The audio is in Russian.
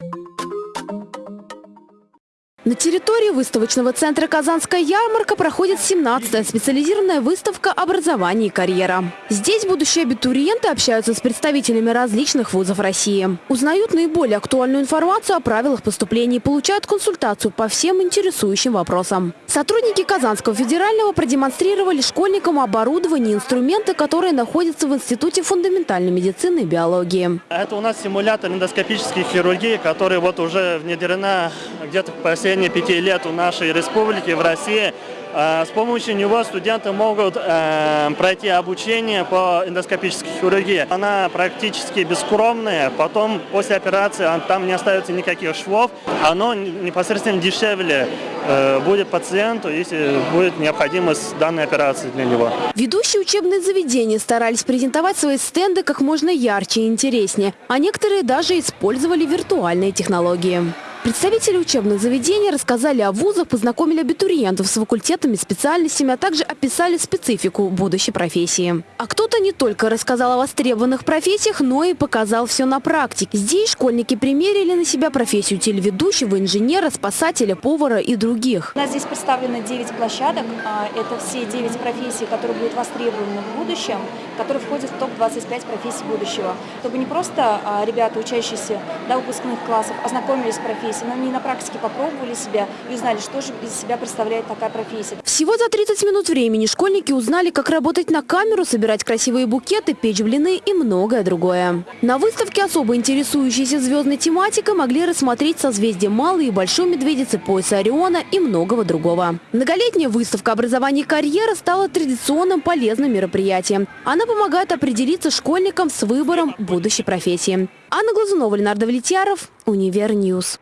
Thank you На территории выставочного центра «Казанская ярмарка» проходит 17-я специализированная выставка образования и карьера. Здесь будущие абитуриенты общаются с представителями различных вузов России. Узнают наиболее актуальную информацию о правилах поступления и получают консультацию по всем интересующим вопросам. Сотрудники Казанского федерального продемонстрировали школьникам оборудование и инструменты, которые находятся в Институте фундаментальной медицины и биологии. Это у нас симулятор эндоскопической хирургии, который вот уже внедрена где-то в последние пяти лет у нашей республики в России. Э, С помощью него студенты могут э, пройти обучение по эндоскопической хирургии. Она практически бескромная, потом после операции там не остается никаких швов. Оно непосредственно дешевле э, будет пациенту, если будет необходимость данной операции для него. Ведущие учебные заведения старались презентовать свои стенды как можно ярче и интереснее, а некоторые даже использовали виртуальные технологии. Представители учебных заведений рассказали о вузах, познакомили абитуриентов с факультетами, специальностями, а также описали специфику будущей профессии. А кто-то не только рассказал о востребованных профессиях, но и показал все на практике. Здесь школьники примерили на себя профессию телеведущего, инженера, спасателя, повара и других. У нас здесь представлено 9 площадок. А, Это все 9 профессий, которые будут востребованы в будущем, которые входят в топ-25 профессий будущего. Чтобы не просто а, ребята, учащиеся до выпускных классов, ознакомились с профессией, но они на практике попробовали себя и узнали, что же из себя представляет такая профессия. Всего за 30 минут времени школьники узнали, как работать на камеру, собирать красивые букеты, печь блины и многое другое. На выставке особо интересующиеся звездной тематикой могли рассмотреть созвездие Малой и Большой Медведицы, пояса Ориона и многого другого. Многолетняя выставка образования и карьера стала традиционным полезным мероприятием. Она помогает определиться школьникам с выбором будущей профессии. Анна Глазунова, Ленардо Влетьяров, Универньюз.